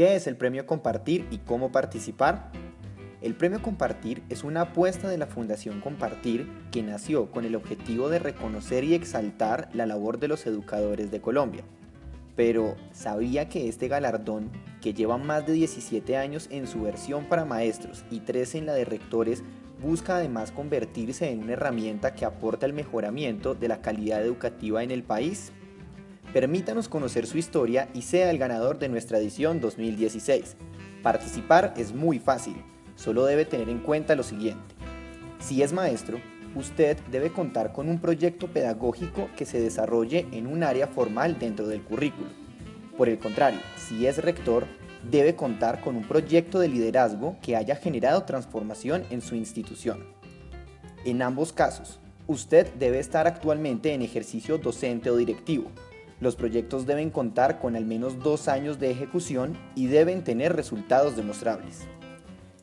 ¿Qué es el Premio Compartir y cómo participar? El Premio Compartir es una apuesta de la Fundación Compartir que nació con el objetivo de reconocer y exaltar la labor de los educadores de Colombia. Pero, ¿sabía que este galardón, que lleva más de 17 años en su versión para maestros y 13 en la de rectores, busca además convertirse en una herramienta que aporta el mejoramiento de la calidad educativa en el país? Permítanos conocer su historia y sea el ganador de nuestra edición 2016. Participar es muy fácil, solo debe tener en cuenta lo siguiente. Si es maestro, usted debe contar con un proyecto pedagógico que se desarrolle en un área formal dentro del currículo. Por el contrario, si es rector, debe contar con un proyecto de liderazgo que haya generado transformación en su institución. En ambos casos, usted debe estar actualmente en ejercicio docente o directivo, los proyectos deben contar con al menos dos años de ejecución y deben tener resultados demostrables.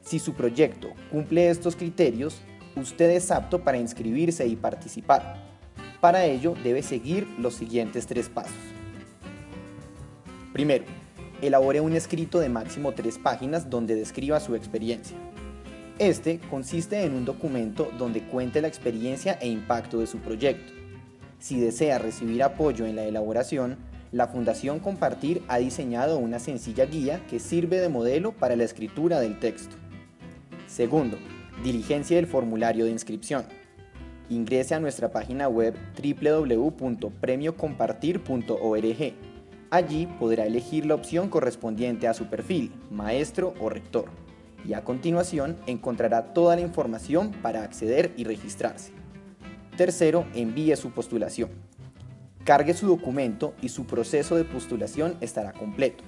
Si su proyecto cumple estos criterios, usted es apto para inscribirse y participar. Para ello debe seguir los siguientes tres pasos. Primero, elabore un escrito de máximo tres páginas donde describa su experiencia. Este consiste en un documento donde cuente la experiencia e impacto de su proyecto. Si desea recibir apoyo en la elaboración, la Fundación Compartir ha diseñado una sencilla guía que sirve de modelo para la escritura del texto. Segundo, diligencia del formulario de inscripción. Ingrese a nuestra página web www.premiocompartir.org. Allí podrá elegir la opción correspondiente a su perfil, maestro o rector, y a continuación encontrará toda la información para acceder y registrarse. Tercero, envíe su postulación. Cargue su documento y su proceso de postulación estará completo.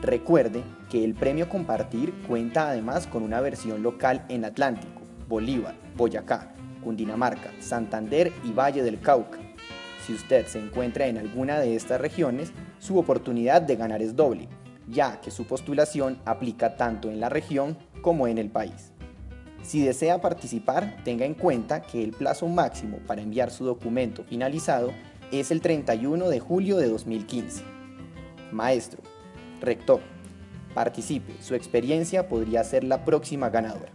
Recuerde que el premio Compartir cuenta además con una versión local en Atlántico, Bolívar, Boyacá, Cundinamarca, Santander y Valle del Cauca. Si usted se encuentra en alguna de estas regiones, su oportunidad de ganar es doble, ya que su postulación aplica tanto en la región como en el país. Si desea participar, tenga en cuenta que el plazo máximo para enviar su documento finalizado es el 31 de julio de 2015. Maestro, rector, participe, su experiencia podría ser la próxima ganadora.